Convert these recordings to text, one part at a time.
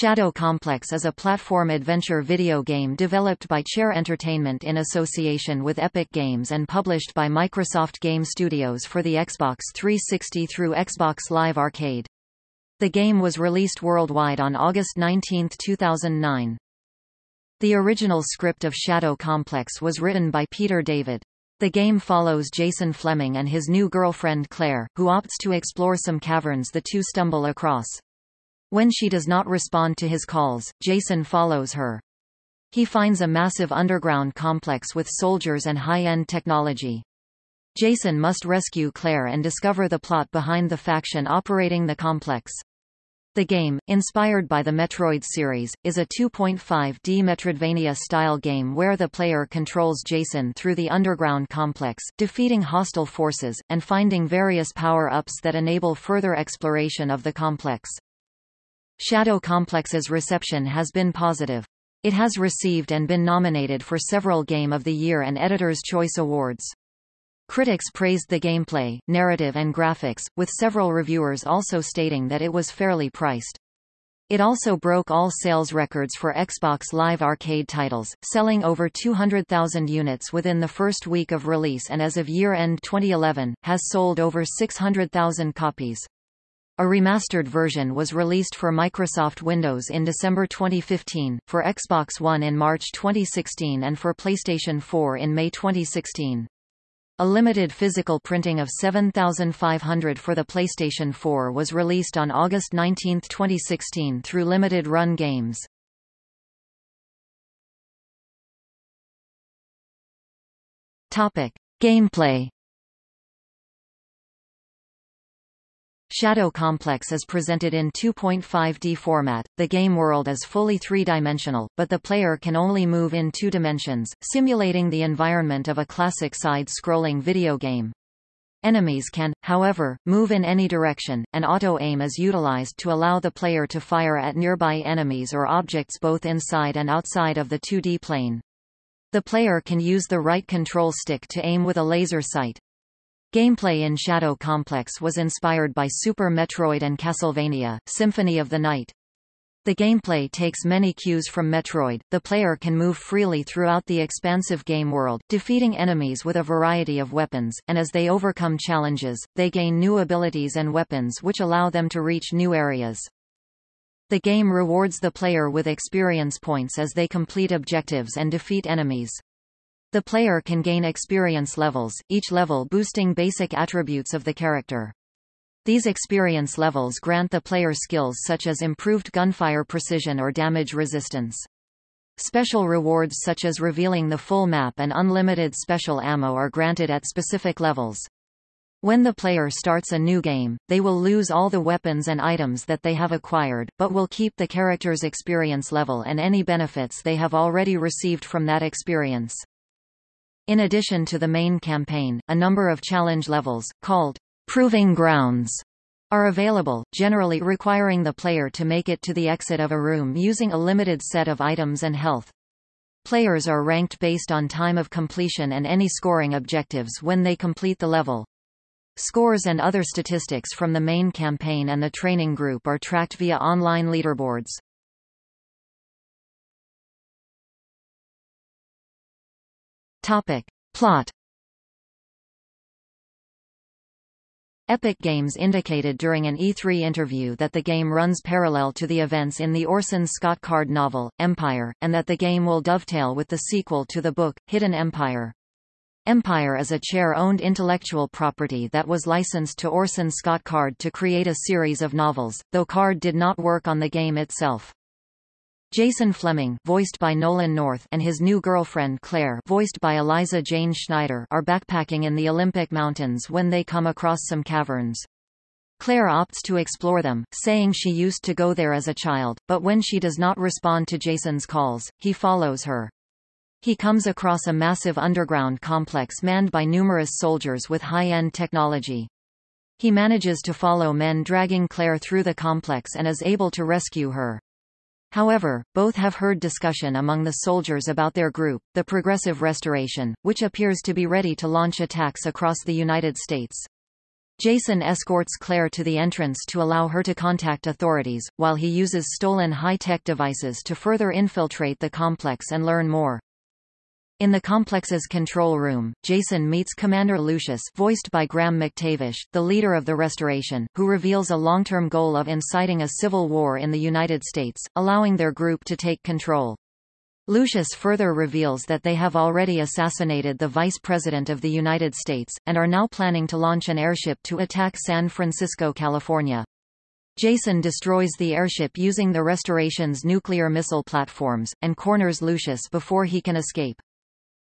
Shadow Complex is a platform adventure video game developed by Chair Entertainment in association with Epic Games and published by Microsoft Game Studios for the Xbox 360 through Xbox Live Arcade. The game was released worldwide on August 19, 2009. The original script of Shadow Complex was written by Peter David. The game follows Jason Fleming and his new girlfriend Claire, who opts to explore some caverns the two stumble across. When she does not respond to his calls, Jason follows her. He finds a massive underground complex with soldiers and high-end technology. Jason must rescue Claire and discover the plot behind the faction operating the complex. The game, inspired by the Metroid series, is a 2.5D Metroidvania-style game where the player controls Jason through the underground complex, defeating hostile forces, and finding various power-ups that enable further exploration of the complex. Shadow Complex's reception has been positive. It has received and been nominated for several Game of the Year and Editor's Choice Awards. Critics praised the gameplay, narrative and graphics, with several reviewers also stating that it was fairly priced. It also broke all sales records for Xbox Live Arcade titles, selling over 200,000 units within the first week of release and as of year-end 2011, has sold over 600,000 copies. A remastered version was released for Microsoft Windows in December 2015, for Xbox One in March 2016 and for PlayStation 4 in May 2016. A limited physical printing of 7,500 for the PlayStation 4 was released on August 19, 2016 through Limited Run Games. Topic. Gameplay Shadow Complex is presented in 2.5D format. The game world is fully three-dimensional, but the player can only move in two dimensions, simulating the environment of a classic side-scrolling video game. Enemies can, however, move in any direction, and auto-aim is utilized to allow the player to fire at nearby enemies or objects both inside and outside of the 2D plane. The player can use the right control stick to aim with a laser sight. Gameplay in Shadow Complex was inspired by Super Metroid and Castlevania, Symphony of the Night. The gameplay takes many cues from Metroid, the player can move freely throughout the expansive game world, defeating enemies with a variety of weapons, and as they overcome challenges, they gain new abilities and weapons which allow them to reach new areas. The game rewards the player with experience points as they complete objectives and defeat enemies. The player can gain experience levels, each level boosting basic attributes of the character. These experience levels grant the player skills such as improved gunfire precision or damage resistance. Special rewards such as revealing the full map and unlimited special ammo are granted at specific levels. When the player starts a new game, they will lose all the weapons and items that they have acquired, but will keep the character's experience level and any benefits they have already received from that experience. In addition to the main campaign, a number of challenge levels, called Proving Grounds, are available, generally requiring the player to make it to the exit of a room using a limited set of items and health. Players are ranked based on time of completion and any scoring objectives when they complete the level. Scores and other statistics from the main campaign and the training group are tracked via online leaderboards. Topic. Plot Epic Games indicated during an E3 interview that the game runs parallel to the events in the Orson Scott Card novel, Empire, and that the game will dovetail with the sequel to the book, Hidden Empire. Empire is a chair-owned intellectual property that was licensed to Orson Scott Card to create a series of novels, though Card did not work on the game itself. Jason Fleming voiced by Nolan North and his new girlfriend Claire voiced by Eliza Jane Schneider are backpacking in the Olympic Mountains when they come across some caverns. Claire opts to explore them, saying she used to go there as a child, but when she does not respond to Jason's calls, he follows her. He comes across a massive underground complex manned by numerous soldiers with high-end technology. He manages to follow men dragging Claire through the complex and is able to rescue her. However, both have heard discussion among the soldiers about their group, the Progressive Restoration, which appears to be ready to launch attacks across the United States. Jason escorts Claire to the entrance to allow her to contact authorities, while he uses stolen high-tech devices to further infiltrate the complex and learn more. In the complex's control room, Jason meets Commander Lucius voiced by Graham McTavish, the leader of the Restoration, who reveals a long-term goal of inciting a civil war in the United States, allowing their group to take control. Lucius further reveals that they have already assassinated the Vice President of the United States, and are now planning to launch an airship to attack San Francisco, California. Jason destroys the airship using the Restoration's nuclear missile platforms, and corners Lucius before he can escape.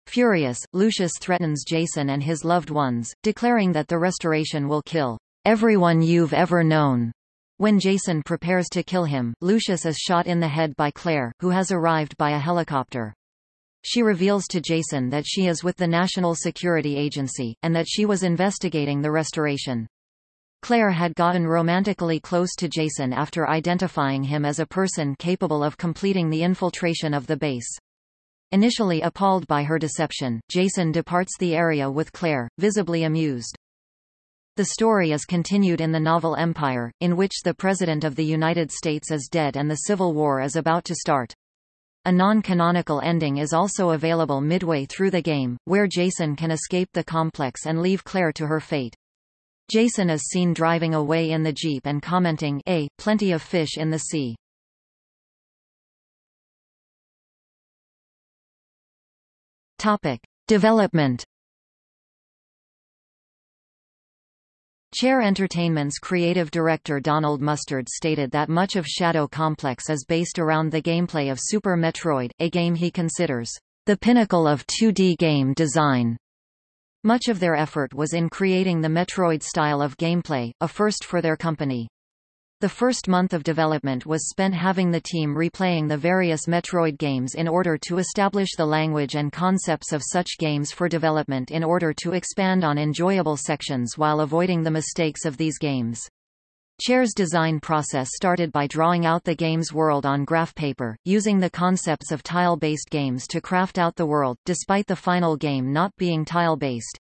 Furious, Lucius threatens Jason and his loved ones, declaring that the Restoration will kill everyone you've ever known. When Jason prepares to kill him, Lucius is shot in the head by Claire, who has arrived by a helicopter. She reveals to Jason that she is with the National Security Agency, and that she was investigating the restoration. Claire had gotten romantically close to Jason after identifying him as a person capable of completing the infiltration of the base. Initially appalled by her deception, Jason departs the area with Claire, visibly amused. The story is continued in the novel Empire, in which the President of the United States is dead and the Civil War is about to start. A non-canonical ending is also available midway through the game, where Jason can escape the complex and leave Claire to her fate. Jason is seen driving away in the Jeep and commenting, A, plenty of fish in the sea. Topic. Development Chair Entertainment's creative director Donald Mustard stated that much of Shadow Complex is based around the gameplay of Super Metroid, a game he considers the pinnacle of 2D game design. Much of their effort was in creating the Metroid style of gameplay, a first for their company. The first month of development was spent having the team replaying the various Metroid games in order to establish the language and concepts of such games for development in order to expand on enjoyable sections while avoiding the mistakes of these games. Chair's design process started by drawing out the game's world on graph paper, using the concepts of tile-based games to craft out the world, despite the final game not being tile-based.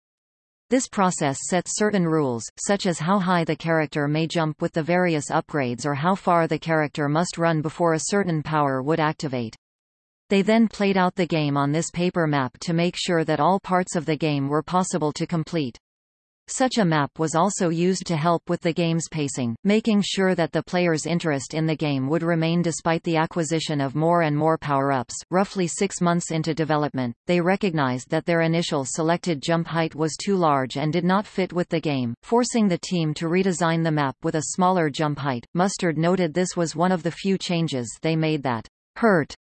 This process sets certain rules, such as how high the character may jump with the various upgrades or how far the character must run before a certain power would activate. They then played out the game on this paper map to make sure that all parts of the game were possible to complete. Such a map was also used to help with the game's pacing, making sure that the player's interest in the game would remain despite the acquisition of more and more power-ups. Roughly six months into development, they recognized that their initial selected jump height was too large and did not fit with the game, forcing the team to redesign the map with a smaller jump height. Mustard noted this was one of the few changes they made that hurt,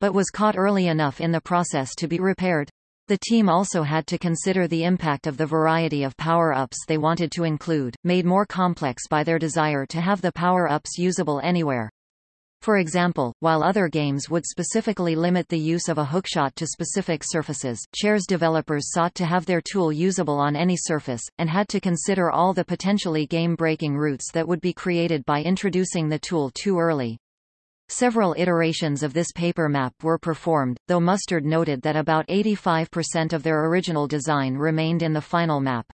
but was caught early enough in the process to be repaired. The team also had to consider the impact of the variety of power-ups they wanted to include, made more complex by their desire to have the power-ups usable anywhere. For example, while other games would specifically limit the use of a hookshot to specific surfaces, Chair's developers sought to have their tool usable on any surface, and had to consider all the potentially game-breaking routes that would be created by introducing the tool too early. Several iterations of this paper map were performed, though Mustard noted that about 85% of their original design remained in the final map.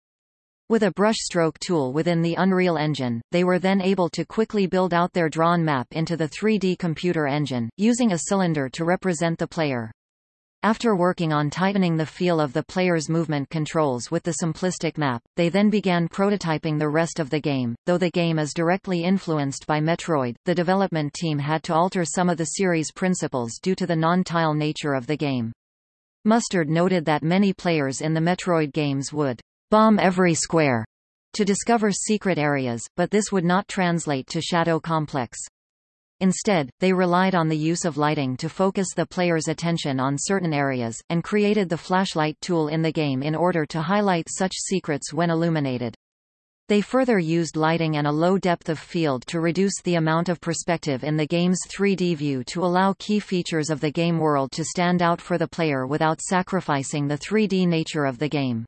With a brushstroke tool within the Unreal Engine, they were then able to quickly build out their drawn map into the 3D computer engine, using a cylinder to represent the player. After working on tightening the feel of the player's movement controls with the simplistic map, they then began prototyping the rest of the game. Though the game is directly influenced by Metroid, the development team had to alter some of the series' principles due to the non-tile nature of the game. Mustard noted that many players in the Metroid games would bomb every square to discover secret areas, but this would not translate to Shadow Complex. Instead, they relied on the use of lighting to focus the player's attention on certain areas, and created the flashlight tool in the game in order to highlight such secrets when illuminated. They further used lighting and a low depth of field to reduce the amount of perspective in the game's 3D view to allow key features of the game world to stand out for the player without sacrificing the 3D nature of the game.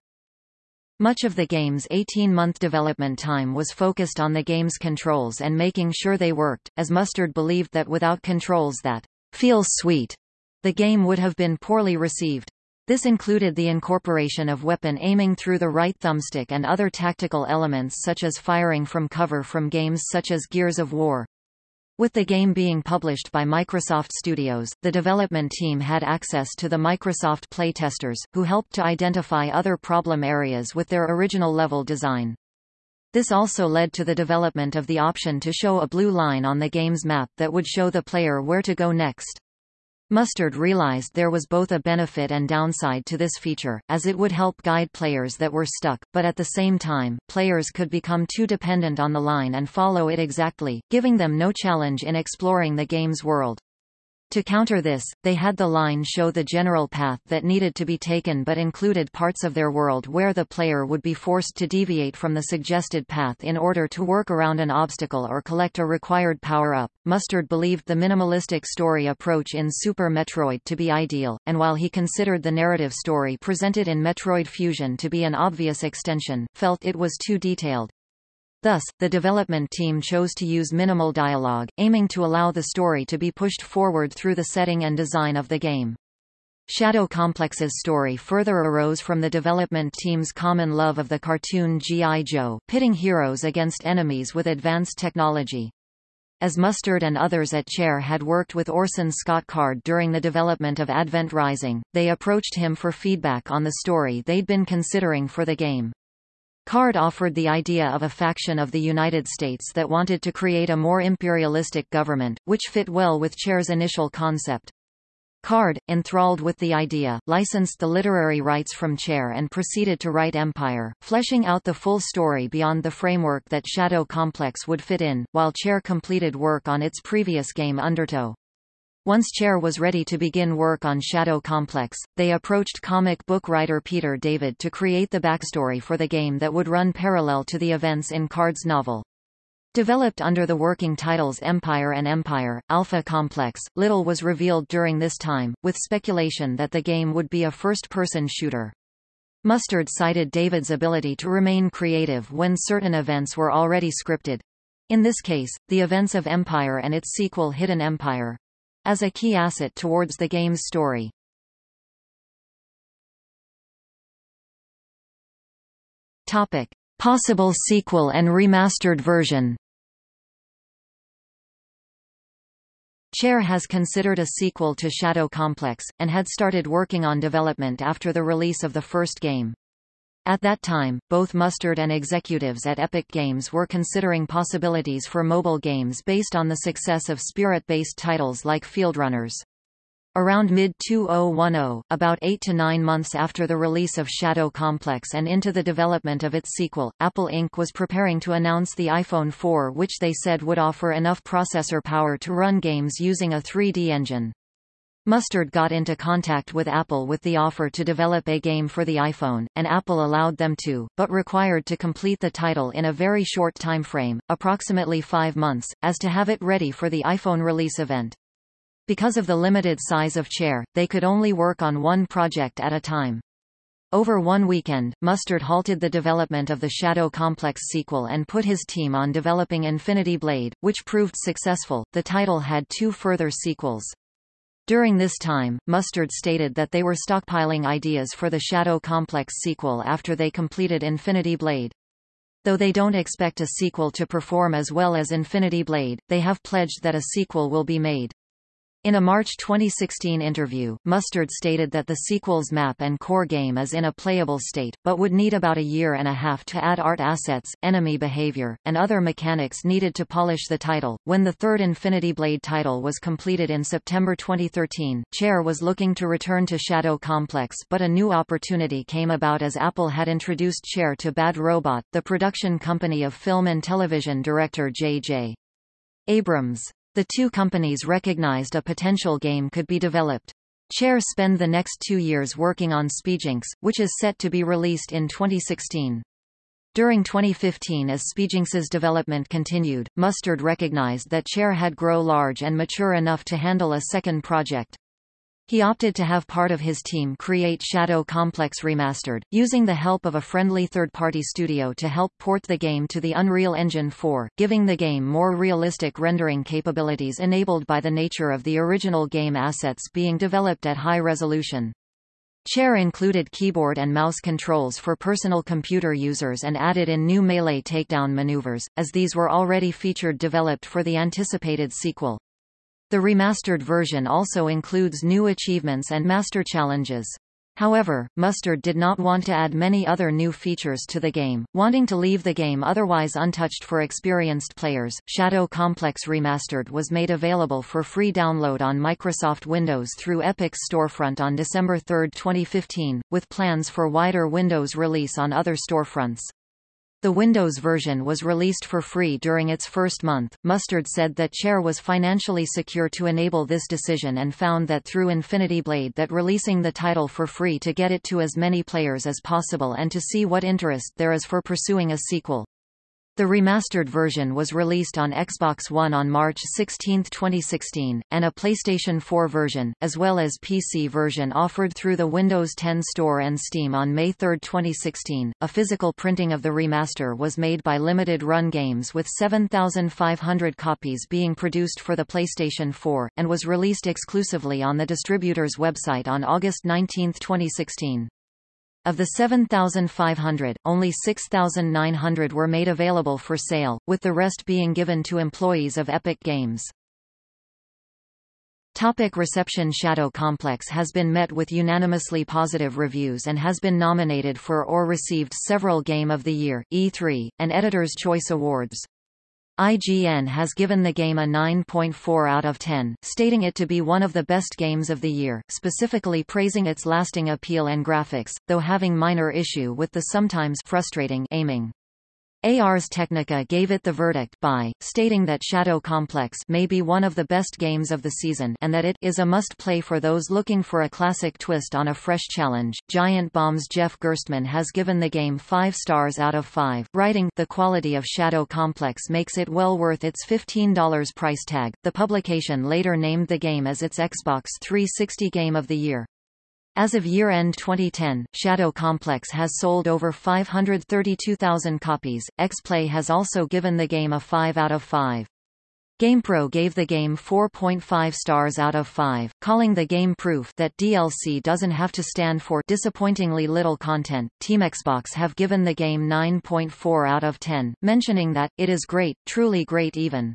Much of the game's 18-month development time was focused on the game's controls and making sure they worked, as Mustard believed that without controls that feel sweet, the game would have been poorly received. This included the incorporation of weapon aiming through the right thumbstick and other tactical elements such as firing from cover from games such as Gears of War. With the game being published by Microsoft Studios, the development team had access to the Microsoft playtesters, who helped to identify other problem areas with their original level design. This also led to the development of the option to show a blue line on the game's map that would show the player where to go next. Mustard realized there was both a benefit and downside to this feature, as it would help guide players that were stuck, but at the same time, players could become too dependent on the line and follow it exactly, giving them no challenge in exploring the game's world. To counter this, they had the line show the general path that needed to be taken but included parts of their world where the player would be forced to deviate from the suggested path in order to work around an obstacle or collect a required power-up. Mustard believed the minimalistic story approach in Super Metroid to be ideal, and while he considered the narrative story presented in Metroid Fusion to be an obvious extension, felt it was too detailed. Thus, the development team chose to use minimal dialogue, aiming to allow the story to be pushed forward through the setting and design of the game. Shadow Complex's story further arose from the development team's common love of the cartoon G.I. Joe, pitting heroes against enemies with advanced technology. As Mustard and others at Chair had worked with Orson Scott Card during the development of Advent Rising, they approached him for feedback on the story they'd been considering for the game. Card offered the idea of a faction of the United States that wanted to create a more imperialistic government, which fit well with Chair's initial concept. Card, enthralled with the idea, licensed the literary rights from Chair and proceeded to write Empire, fleshing out the full story beyond the framework that Shadow Complex would fit in, while Chair completed work on its previous game Undertow. Once Chair was ready to begin work on Shadow Complex, they approached comic book writer Peter David to create the backstory for the game that would run parallel to the events in Card's novel. Developed under the working titles Empire and Empire, Alpha Complex, little was revealed during this time, with speculation that the game would be a first-person shooter. Mustard cited David's ability to remain creative when certain events were already scripted. In this case, the events of Empire and its sequel Hidden Empire, as a key asset towards the game's story. Topic. Possible sequel and remastered version Chair has considered a sequel to Shadow Complex, and had started working on development after the release of the first game. At that time, both Mustard and executives at Epic Games were considering possibilities for mobile games based on the success of sprite-based titles like Fieldrunners. Around mid-2010, about eight to nine months after the release of Shadow Complex and into the development of its sequel, Apple Inc. was preparing to announce the iPhone 4 which they said would offer enough processor power to run games using a 3D engine. Mustard got into contact with Apple with the offer to develop a game for the iPhone, and Apple allowed them to, but required to complete the title in a very short time frame, approximately five months, as to have it ready for the iPhone release event. Because of the limited size of Chair, they could only work on one project at a time. Over one weekend, Mustard halted the development of the Shadow Complex sequel and put his team on developing Infinity Blade, which proved successful. The title had two further sequels. During this time, Mustard stated that they were stockpiling ideas for the Shadow Complex sequel after they completed Infinity Blade. Though they don't expect a sequel to perform as well as Infinity Blade, they have pledged that a sequel will be made. In a March 2016 interview, Mustard stated that the sequel's map and core game is in a playable state, but would need about a year and a half to add art assets, enemy behavior, and other mechanics needed to polish the title. When the third Infinity Blade title was completed in September 2013, Chair was looking to return to Shadow Complex but a new opportunity came about as Apple had introduced Chair to Bad Robot, the production company of film and television director J.J. Abrams. The two companies recognized a potential game could be developed. Chair spend the next two years working on Spyjinx, which is set to be released in 2016. During 2015 as Spyjinx's development continued, Mustard recognized that Chair had grow large and mature enough to handle a second project. He opted to have part of his team create Shadow Complex Remastered, using the help of a friendly third-party studio to help port the game to the Unreal Engine 4, giving the game more realistic rendering capabilities enabled by the nature of the original game assets being developed at high resolution. Chair included keyboard and mouse controls for personal computer users and added in new melee takedown maneuvers, as these were already featured developed for the anticipated sequel. The remastered version also includes new achievements and master challenges. However, Mustard did not want to add many other new features to the game, wanting to leave the game otherwise untouched for experienced players. Shadow Complex Remastered was made available for free download on Microsoft Windows through Epic's storefront on December 3, 2015, with plans for wider Windows release on other storefronts. The Windows version was released for free during its first month. Mustard said that Chair was financially secure to enable this decision and found that through Infinity Blade that releasing the title for free to get it to as many players as possible and to see what interest there is for pursuing a sequel. The remastered version was released on Xbox One on March 16, 2016, and a PlayStation 4 version, as well as PC version offered through the Windows 10 Store and Steam on May 3, 2016. A physical printing of the remaster was made by Limited Run Games with 7,500 copies being produced for the PlayStation 4, and was released exclusively on the distributor's website on August 19, 2016. Of the 7,500, only 6,900 were made available for sale, with the rest being given to employees of Epic Games. Topic reception Shadow Complex has been met with unanimously positive reviews and has been nominated for or received several Game of the Year, E3, and Editor's Choice Awards. IGN has given the game a 9.4 out of 10, stating it to be one of the best games of the year, specifically praising its lasting appeal and graphics, though having minor issue with the sometimes frustrating aiming. Ars Technica gave it the verdict by, stating that Shadow Complex may be one of the best games of the season and that it is a must-play for those looking for a classic twist on a fresh challenge. Giant Bomb's Jeff Gerstmann has given the game 5 stars out of 5, writing, The quality of Shadow Complex makes it well worth its $15 price tag. The publication later named the game as its Xbox 360 Game of the Year. As of year-end 2010, Shadow Complex has sold over 532,000 copies. X-Play has also given the game a 5 out of 5. GamePro gave the game 4.5 stars out of 5, calling the game proof that DLC doesn't have to stand for disappointingly little content. Team Xbox have given the game 9.4 out of 10, mentioning that it is great, truly great even.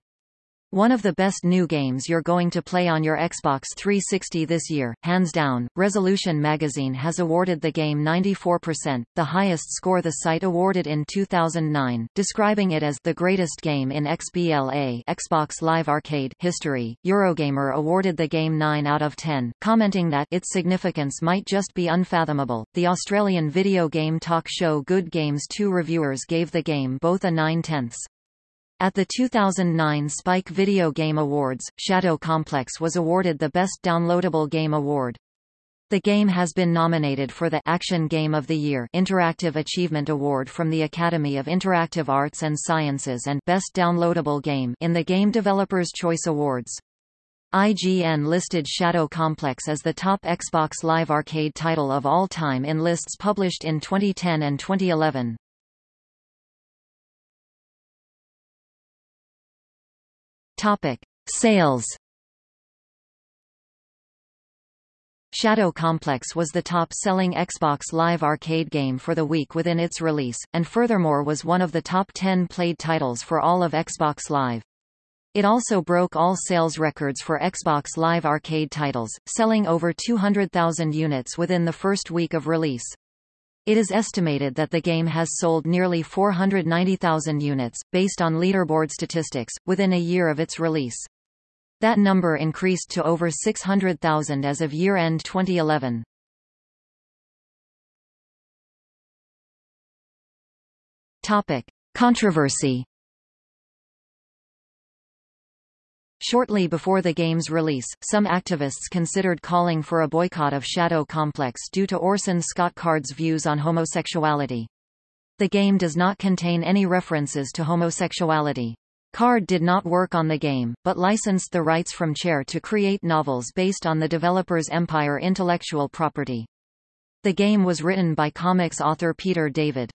One of the best new games you're going to play on your Xbox 360 this year, hands down. Resolution magazine has awarded the game 94%, the highest score the site awarded in 2009, describing it as the greatest game in XBLA Xbox Live Arcade history. Eurogamer awarded the game 9 out of 10, commenting that its significance might just be unfathomable. The Australian video game talk show Good Games 2 reviewers gave the game both a 9 tenths. At the 2009 Spike Video Game Awards, Shadow Complex was awarded the Best Downloadable Game Award. The game has been nominated for the Action Game of the Year Interactive Achievement Award from the Academy of Interactive Arts and Sciences and Best Downloadable Game in the Game Developers' Choice Awards. IGN listed Shadow Complex as the top Xbox Live Arcade title of all time in lists published in 2010 and 2011. Topic: Sales. Shadow Complex was the top-selling Xbox Live Arcade game for the week within its release, and furthermore was one of the top 10 played titles for all of Xbox Live. It also broke all sales records for Xbox Live Arcade titles, selling over 200,000 units within the first week of release. It is estimated that the game has sold nearly 490,000 units, based on leaderboard statistics, within a year of its release. That number increased to over 600,000 as of year-end 2011. Topic. Controversy Shortly before the game's release, some activists considered calling for a boycott of Shadow Complex due to Orson Scott Card's views on homosexuality. The game does not contain any references to homosexuality. Card did not work on the game, but licensed the rights from Chair to create novels based on the developer's Empire intellectual property. The game was written by comics author Peter David.